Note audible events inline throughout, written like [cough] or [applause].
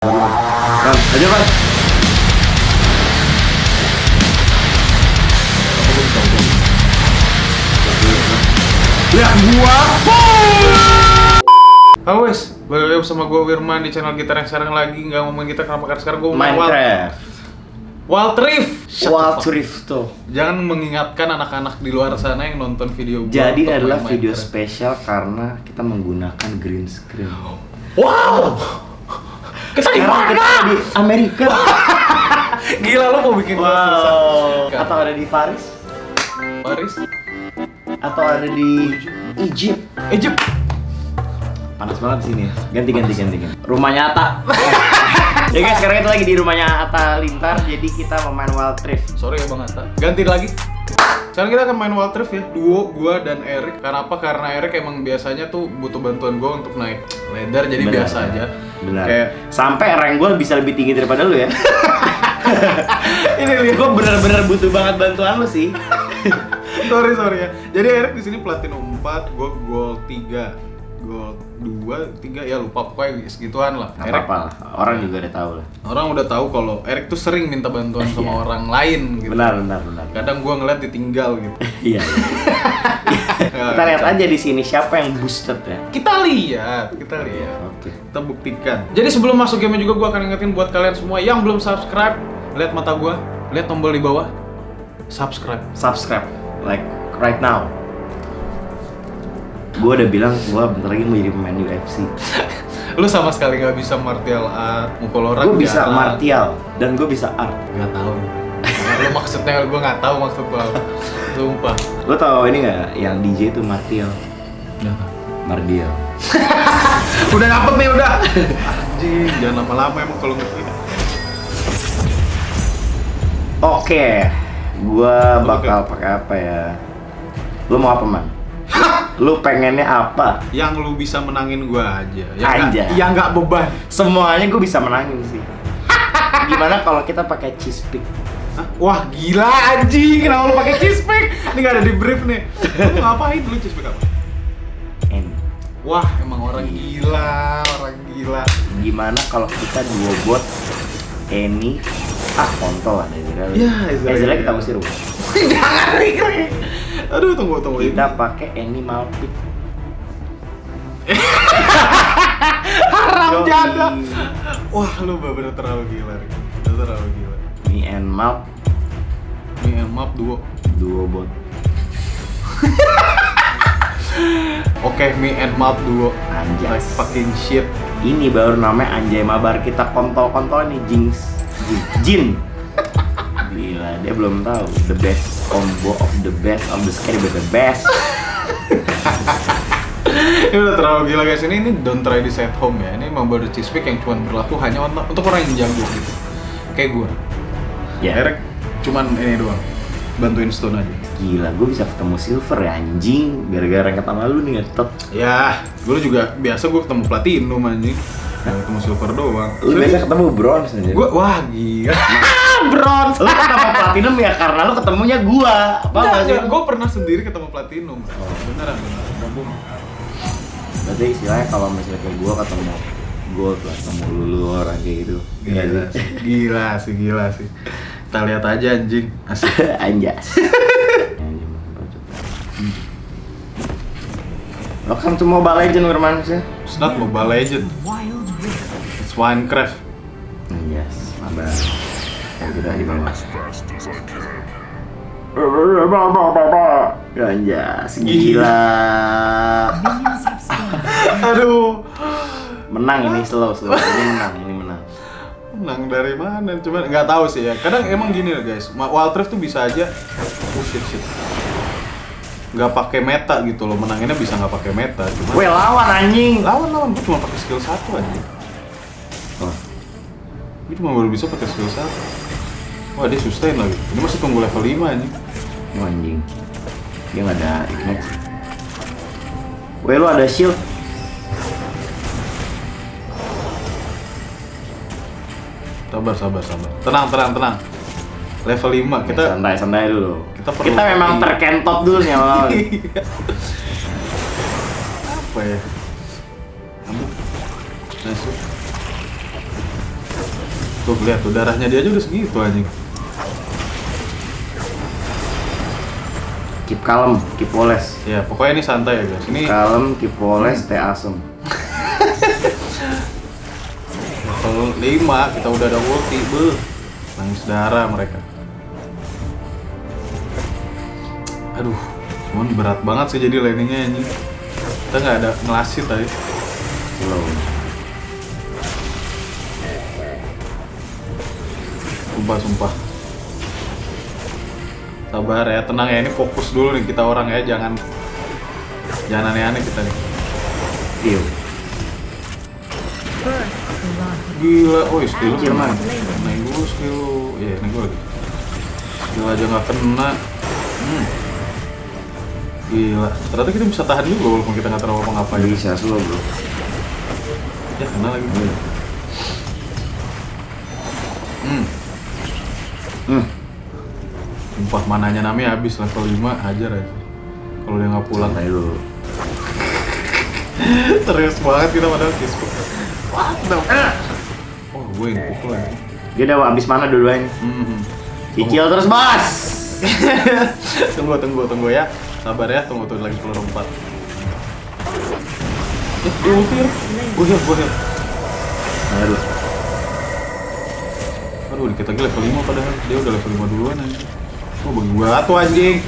Bang, aja bang. Lihat gua. Halo wes, balik lagi bersama gua Wirman di channel kita yang sekarang lagi nggak ngomongin kita kenapa karena sekarang gua mau main Wild, Minecraft. Wild Rift. Wild. Rift tuh. Jangan mengingatkan anak-anak di luar sana yang nonton video gua Jadi adalah video Minecraft. spesial karena kita menggunakan green screen. Wow. Kita di mana? di Amerika. [laughs] Gila lu mau bikin gua susah. wow. Atau ada di Paris? Paris, Atau ada di Egypt? Egypt. Panas banget di sini. Ganti ganti ganti ganti. Rumahnya Ata. [laughs] [laughs] ya guys, sekarang kita lagi di rumahnya Ata Lintar. Jadi kita mau main Wild Rift. Sorry ya Bang Atta. Ganti lagi. Sekarang kita akan main Wild Rift ya, duo gua dan Erik. Karena apa? Karena Erik emang biasanya tuh butuh bantuan gua untuk naik ladder, jadi Benar, biasa aja. Benar. Kayak Sampai rank gue bisa lebih tinggi daripada lu ya. [laughs] ini lihat gue bener-bener butuh banget bantuan lu sih. [laughs] sorry sorry ya. Jadi Erik di sini platinum 4, gua gold 3, gold 2, 3 ya lupa pokoknya segituan lah. Gak Erik apa-apa lah, orang juga udah tahu lah. orang udah tahu kalau Erik tuh sering minta bantuan [laughs] sama Iya. orang lain gitu. Benar, benar, benar. Kadang gua ngeliat ditinggal gitu. [laughs] Iya. [laughs] Kita lihat aja di sini siapa yang boosted ya. Kita lihat, kita lihat. Oke. kita buktikan. Jadi sebelum masuk game juga gue akan ingetin buat kalian semua yang belum subscribe, lihat mata gue, lihat tombol di bawah, subscribe. Subscribe, like right now. Gue udah bilang gue bentar lagi mau jadi pemain UFC. [laughs] Lu sama sekali nggak bisa martial art, mukul orang. Gue bisa jarang. martial dan gue bisa art. Nggak tahu. Lu maksudnya gue nggak tahu maksud lu apa. Sumpah. Lo tau ini nggak yang DJ itu martial, Nggak tahu. mardial. [laughs] Udah dapet nih udah. Anjing, jangan lama-lama emang kalau ngerti. Oke, gue bakal pakai apa ya? Lo mau apa man? [laughs] Lu pengennya apa? Yang lu bisa menangin gue aja. Yang nggak- Anjay. Yang nggak beban. Semuanya gue bisa menangin sih. [laughs] Gimana kalau kita pakai cheese pick? Hah? Wah gila anjing, kenapa lu pakai cheese pick? Ini nggak ada di brief nih. Lu ngapain dulu cheese pick apa? And Wah, emang orang gila, orang gila. gimana kalau kita dua bot Eni ah kontol lah Ezreal Ya, Ezreal. Ezreal kita usir Bu. [laughs] Jangan Rikri. Aduh, tunggu tunggu. kita pakai Eni Malpit [laughs] haram janda. Wah, lu bener terlalu gila. Lu terlalu gila. Me and Malp Ini map duo. dua bot [laughs] Oke, me and map duo. Like anjas fucking shit. ini baru namanya Anjay Mabar kita kontol-kontol nih Jinx Jin, Jin. [laughs] Gila, dia belum tahu the best combo of the best of the scary but the best. [laughs] Ini udah terlalu gila guys. Ini ini don't try this at home ya. Ini emang baru cheese pick yang cuma berlaku hanya untuk, untuk orang yang jago gitu. Kayak gue. Ya, Eric cuman ini doang. Bantuin stone aja. gila, gue bisa ketemu silver ya anjing gara-gara yang ketemu lu nih ngetot. Ya, gue juga biasa gue ketemu platinum anjing. Nggak ketemu silver doang. Lu biasa ketemu bronze nih. Gue wah gila. Bronze. Lu ketemu platinum ya karena lu ketemunya gua. Apa enggak sih? gue pernah sendiri ketemu platinum. Beneran beneran. Nggak bohong. Berarti istilahnya kalau misalnya kayak gua ketemu gold lah, ketemu lulu orang kayak gitu. Gila, Iya sih. gila sih, gila sih. Kita lihat aja anjing. Asik. [laughs] Anjas. Welcome to Mobile Legend Wirman sih. It's not Mobile Legend. It's Minecraft. Anjas, mabar. Yang kita di bawah. Anjas, gila. [laughs] Aduh. Menang ini slow, slow. Ini menang, ini menang. Menang dari mana? Cuman nggak tahu sih ya. Kadang emang gini loh guys. Wild Rift tuh bisa aja. Oh shit shit. Nggak pakai meta gitu loh. Menanginnya bisa nggak pakai meta. Cuma Gue lawan anjing. lawan lawan gue cuma pakai skill satu aja. Oh, Gue cuma baru bisa pakai skill satu. Wah dia sustain lagi. Ini masih tunggu level 5 anjing. Ini anjing. Dia nggak ada ignite. Weh lu ada shield. Sabar sabar sabar. Tenang tenang tenang. Level 5 kita santai santai dulu. kita perlu- Kita memang terkentot dulu nih awal. [laughs] apa ya? Ambil. Nice. Tuh lihat tuh darahnya dia aja udah segitu anjing. Keep calm, keep poles. Ya pokoknya ini santai ya guys. Ini Kalem, keep poles, teh asem. level 5 kita udah ada ulti, beuh. Nangis darah mereka. Aduh, cuman berat banget sih jadi landingnya anjing. Kita nggak ada ngelasit tadi. Slow. Sumpah, sumpah. Sabar ya, tenang ya. Ini fokus dulu nih kita orang ya, jangan jangan aneh-aneh kita nih. View. Gila, oh skill lu man. Naik dulu skill lu. Iya, ini gue lagi. Skill aja nggak kena. Hmm. Gila, ternyata kita bisa tahan juga walaupun kita nggak terlalu apa-ngapain. Bisa slow bro. Ya, kena lagi. Hmm. Hmm. Sumpah mananya Nami habis level 5 hajar aja. Kalau dia nggak pulang. Santai dulu. [laughs] Serius banget kita padahal kisku. What the Oh, gue yang pukul aja. Dia udah habis mana duluan? Hmm. Cicil terus bos. [laughs] tunggu, tunggu, tunggu ya. Sabar ya, tunggu tuh lagi peluru empat. Eh, dia ulti ya? Gue heal, gue heal. Aduh. Aduh, dikit lagi level 5 padahal. Dia udah level 5 duluan aja. Oh, bagi gua tuh anjing.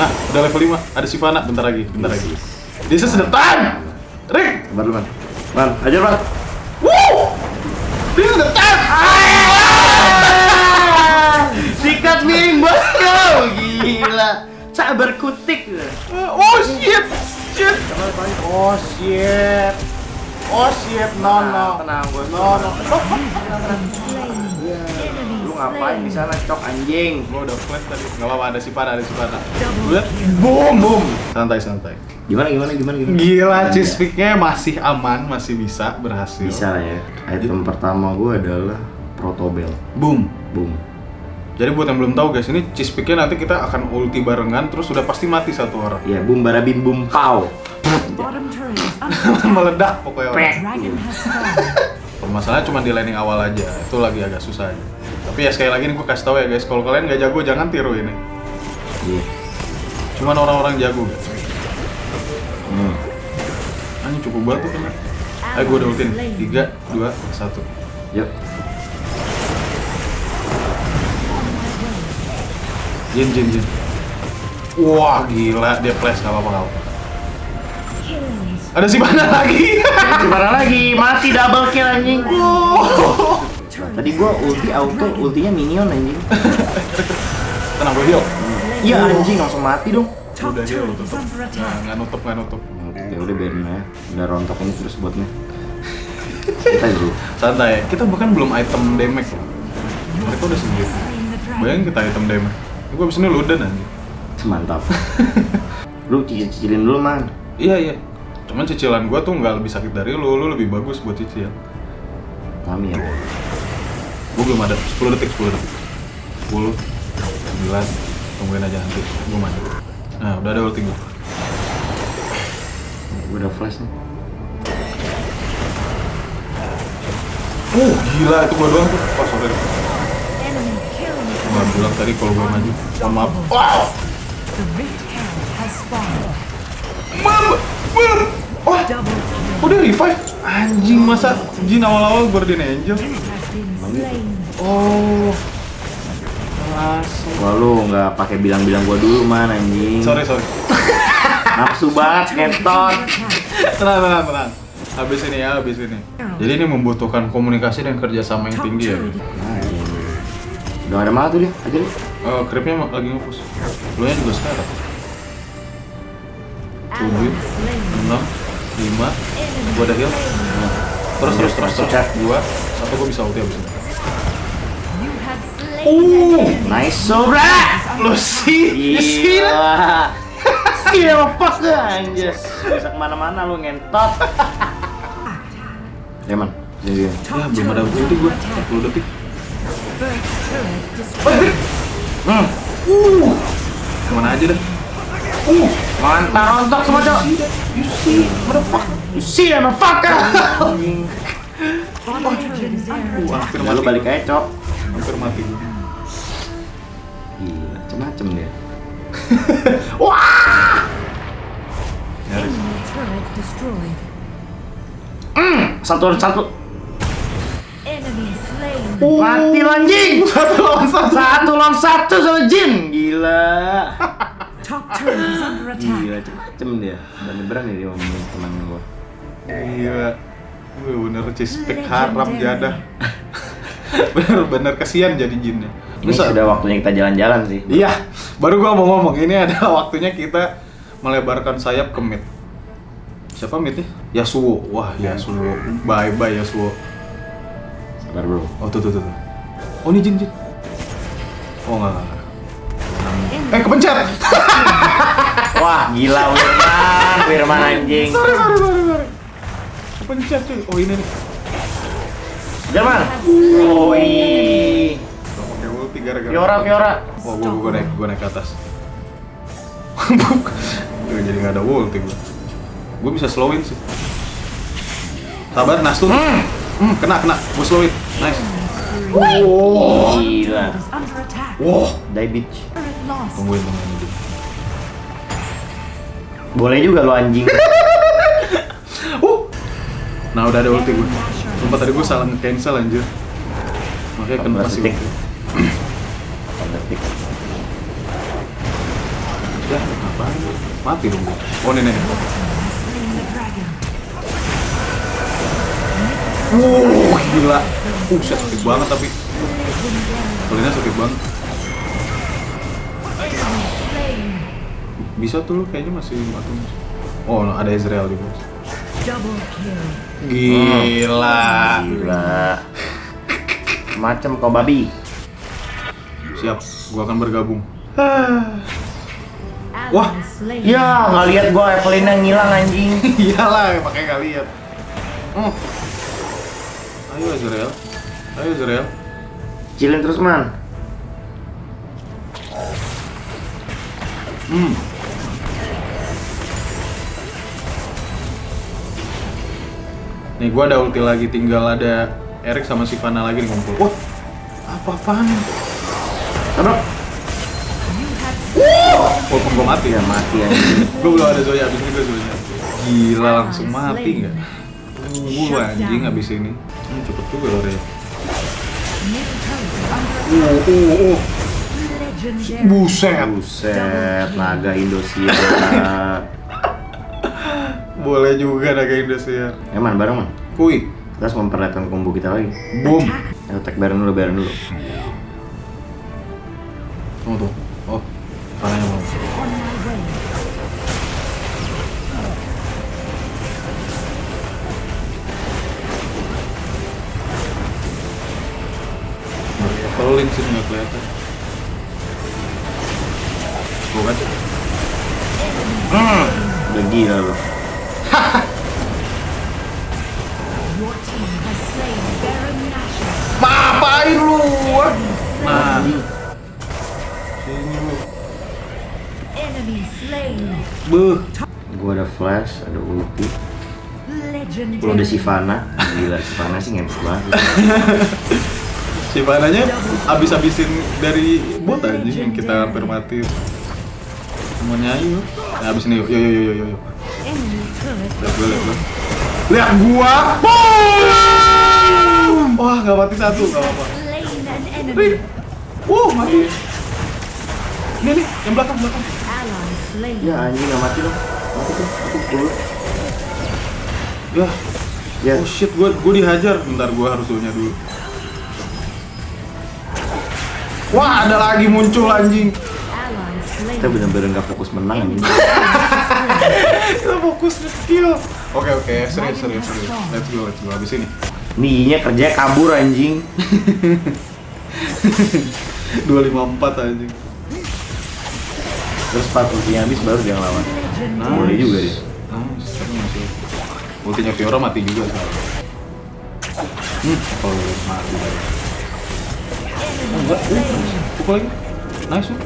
Nah, udah level 5. Ada Sivana, bentar lagi, bentar lagi. This is the time! Rick! Sabar dulu man. Man, ajar man. Woo! This is the time! Sikat miring [laughs] bosku. Gila. Sabar kutik. Oh shit! Shit! Oh shit. Oh shit, no no. Tenang, gue. No no. Lu ngapain di sana cok anjing? Gua udah flash tadi. Enggak apa-apa, ada Sivana, ada Sivana. Lihat. Boom, boom. Santai, santai. Gimana gimana gimana gimana? Gila, cheese picknya masih aman, masih bisa berhasil. Bisa lah ya. Item pertama gue adalah protobel. Boom. Boom. Jadi buat yang belum tahu guys, ini cheese picknya nanti kita akan ulti barengan, terus udah pasti mati satu orang. Ya, boom barabim boom pow. Turret is [laughs] under Meledak pokoknya orang. Permasalahannya cuma di landing awal aja, itu lagi agak susah aja. Tapi ya sekali lagi nih gue kasih tahu ya guys, kalau kalian nggak jago jangan tiru ini. Cuman orang-orang jago guys. Hmm. Anjing cukup banget tuh kena. Ayo gue udah nih. 3, 2, 1. Yuk. Jin, Jin, Jin. Wah gila, dia flash nggak apa-apa Ada si mana lagi? Gimana lagi? Mati double kill anjing. Oh. Tadi gua ulti auto, ultinya minion anjing. [laughs] Tenang gue heal. Iya anjing langsung mati dong. Top Udah heal tutup. Nah, nggak nutup nggak nutup. Ya udah biarin aja. Udah rontok ini terus buatnya. [laughs] Kita dulu. Santai. Kita bahkan belum item damage loh. Mereka udah sendiri. Bayangin kita item damage. Gue abis ini ludan anjing. Mantap. [laughs] Lu cicil-cicilin dulu man. Iya iya. Cuman cicilan gua tuh nggak lebih sakit dari lu, lu lebih bagus buat cicil. Kami ya. Gua belum ada 10 detik, 10 detik. 10 9 tungguin aja nanti. Gua mandi. Nah, udah ada ulti gua. Gua udah flash nih. Uh, gila itu gua doang tuh. Oh, sorry. Gua bilang tadi kalau gua maju. Mohon maaf. Wow! Mam! Mam! Wah, oh dia revive? Anjing, masa Jin awal-awal Guardian Angel? Slain. Oh. Wah lu nggak pakai bilang-bilang gua dulu man anjing. Sorry, sorry. [laughs] Nafsu banget ngetot. Tenang, tenang, tenang. Habis ini ya, habis ini. Jadi ini membutuhkan komunikasi dan kerjasama yang tinggi ya. turret. Nah, iya. Udah ada mana tuh dia? Aja deh. Oh, creepnya ma- lagi ngepus. Lu nya juga sekarang. 6, 5, Enemy gua ada heal. Nah. Terus, terus, terus, terus. Chat. Dua, satu gua bisa ulti abis ini. Enemy. Nice sobra. Lu sih, Gila. Gila pas anjir. Bisa ke mana-mana lu ngentot. [laughs] Ya man. Jadi Ya, belum ada ulti gua. 40 detik. Turret destroyed. Hmm. Uh. Ke mana aja dah? Uh. Mantap rontok semua cok. You see, what the fuck? You see motherfucker. Wah, hampir lu balik aja, Cok. Hampir mati. Gila, macem-macem dia. [laughs] Nyaris. Turret destroyed. Satu satu. Enemy slain. Mati anjing. [laughs] Satu lawan satu. Satu lawan satu sama Jin. Gila. Gila, macem-macem dia. Berani-berani dia ngomongin teman gua. Gila. Wih, bener cispek haram jadah. [laughs] Bener-bener kesian jadi jinnya. Ini Bisa. sudah waktunya kita jalan-jalan sih. Iya, baru gua mau ngomong ini adalah [laughs] waktunya kita melebarkan sayap ke mid. Siapa midnya? Yasuo. Wah, Yasuo. Bye bye Yasuo. Sabar bro. Oh tuh tuh tuh. Oh ini jin jin. Oh enggak enggak. enggak. Eh kepencet. [laughs] Wah, gila Wirman, Wirman anjing. sorry sorry sorry sorry. Kepencet cuy. Oh ini nih. Wirman. Oh. Gak pakai ulti gara-gara. Fiora, Fiora. Oh gua, gua naik gua naik ke atas. [laughs] Gua jadi nggak ada ulti gua. Gua bisa slowin sih. Sabar, Nastun. Hmm, kena kena. Gua slowin. Nice. Oh, gila. Wow. Die bitch. Tungguin tungguin. Boleh juga lo anjing. [laughs] Nah udah ada ulti gue. Sumpah tadi gue salah nge-cancel anjir. Makanya kena masih ulti. Ya, apaan? Mati dong gue. Oh nenek. Wuh, gila. Uh, shit, sakit banget tapi. Kelinnya sakit banget. Bisa tuh lu kayaknya masih mati. Oh, ada Ezreal juga. Gila. Gila. Macam kau babi. Siap, gua akan bergabung. [sighs] Wah. Ya, nggak lihat gua Evelynnya ngilang anjing. [laughs] Iyalah, makanya nggak lihat. Hmm. Ayo Ezreal. Ayo Ezreal. Cilin terus man. Hmm. Nih gua ada ulti lagi, tinggal ada Erik sama Sivana lagi nih ngumpul. Wah, apa-apaan? Have Walaupun gua mati Ya ya, mati anjing. gua belum ada Zoya, abis ini gua Zoya. Gila, langsung mati nggak? Uh, anjing abis ini. Hmm, cepet juga loh, Rey. Uh, uh, uh. Buset. Buset, naga Indosiar. [laughs] [laughs] Boleh juga naga Indosiar. Ya man, bareng man. Kui, Kita harus memperlihatkan combo kita lagi. boom. Ayo tag bareng dulu, bareng dulu. Tunggu tuh. Oh, palanya mau. Kalau link sini nggak kelihatan. Tuh kan? Udah gila lu. Beuh. Gua ada flash, ada ulti. Kalau ada Sivana, gila Sivana sih ngepes banget. [laughs] Si Vananya abis-abisin dari bot aja yang kita hampir mati. Semuanya ayo. Nah, abis ini yuk, yuk, yuk, yuk, yuk. Lihat gua, lihat gua. Lihat gua. Boom! Wah, nggak mati satu, nggak apa-apa. Wuh, mati. Ini nih, yang belakang, belakang. Ya anjing nggak mati loh. Mati tuh, aku dulu. Ya, Ya, oh shit, gua gua dihajar. Bentar, gua harus dulunya dulu. Wah, ada lagi muncul anjing. Kita bener-bener nggak fokus menang anjing. [laughs] Kita fokus di skill. Oke, oke, serius, serius, serius. Let's go, let's go. Habis ini. Nih, kerja kabur anjing. [laughs] 254 anjing. Terus pas ultinya habis baru dia ngelawan. Legendary. Boleh juga dia. Nice, tapi masih. Ultinya Fiora mati juga sekarang. Hmm, kalau mati lagi. Enggak, uh, pukul lagi. Nice, uh.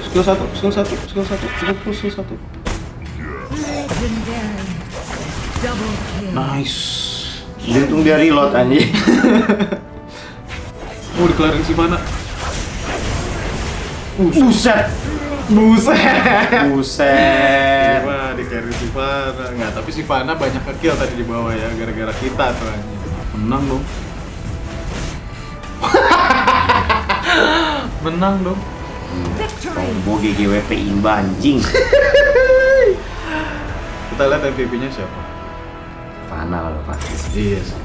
Skill satu, skill satu, skill satu, skill satu, skill satu. Nice. Untung dia reload anjing. [laughs] Mau dikelarin si mana? Buset. Buset. Buset. Wah, di carry Sivana. Nggak, tapi Sivana banyak kill tadi di bawah ya, gara-gara kita tuh anjing. Menang dong. [laughs] Menang dong. Combo GGWP imba anjing. [laughs] Kita lihat MVP-nya siapa. Fana lah pasti. Iya sih.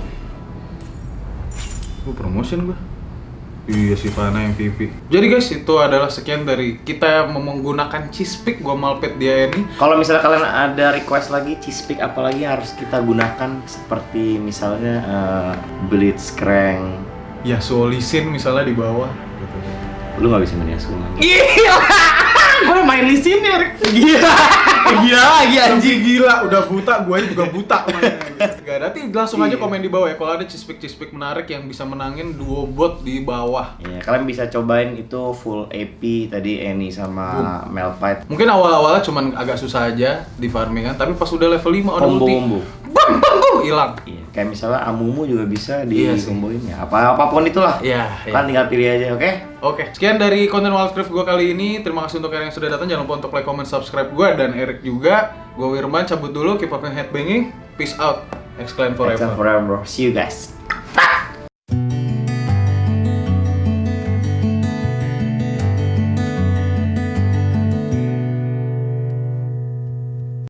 Gue promotion gua. Iya si Fana MVP. Jadi guys itu adalah sekian dari kita menggunakan Cispik gua malpet dia ini. Kalau misalnya kalian ada request lagi cispik apalagi harus kita gunakan seperti misalnya eh, Blitzcrank. Ya Solisin misalnya di bawah. Gitu. Lu nggak bisa lagi. Gila. Gue main di sini. Gila. [laughs] Gila lagi anjing gila, udah buta, gue juga buta mainnya. [laughs] Gak nanti langsung aja Iya. komen di bawah ya kalau ada cispik-cispik menarik yang bisa menangin duo bot di bawah. Iya, kalian bisa cobain itu full AP tadi Eni sama Melfight. Mungkin awal-awalnya cuman agak susah aja di farming kan, tapi pas udah level 5 udah ulti, Combo-combo. bam bam bam hilang. Iya, kayak misalnya Amumu juga bisa di Iya ya. Apa apa pun itulah. Iya, iya. Kan tinggal pilih aja, oke? Oke, sekian dari konten Wildcraft gue kali ini. Terima kasih untuk kalian yang sudah datang. Jangan lupa untuk like, comment, subscribe gue dan Eric juga. Gue Wirman cabut dulu, keep up headbanging. Peace out. Exclaim Forever. forever. forever. See you guys.